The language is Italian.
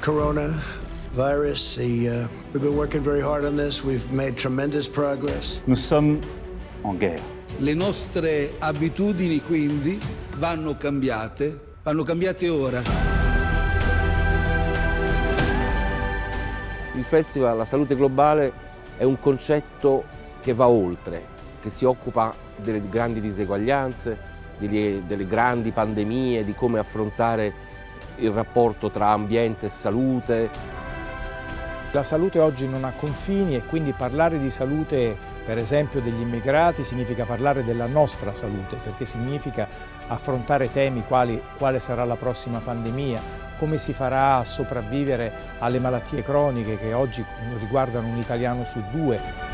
coronavirus. The, uh, we've been working very hard on this. We've made tremendous progress. Nous sommes en guerre. Le nostre abitudini quindi vanno cambiate, vanno cambiate ora. Il Festival La Salute Globale è un concetto che va oltre, che si occupa delle grandi diseguaglianze, delle, delle grandi pandemie, di come affrontare il rapporto tra ambiente e salute. La salute oggi non ha confini e quindi parlare di salute, per esempio degli immigrati, significa parlare della nostra salute, perché significa affrontare temi quali quale sarà la prossima pandemia, come si farà a sopravvivere alle malattie croniche che oggi riguardano un italiano su due.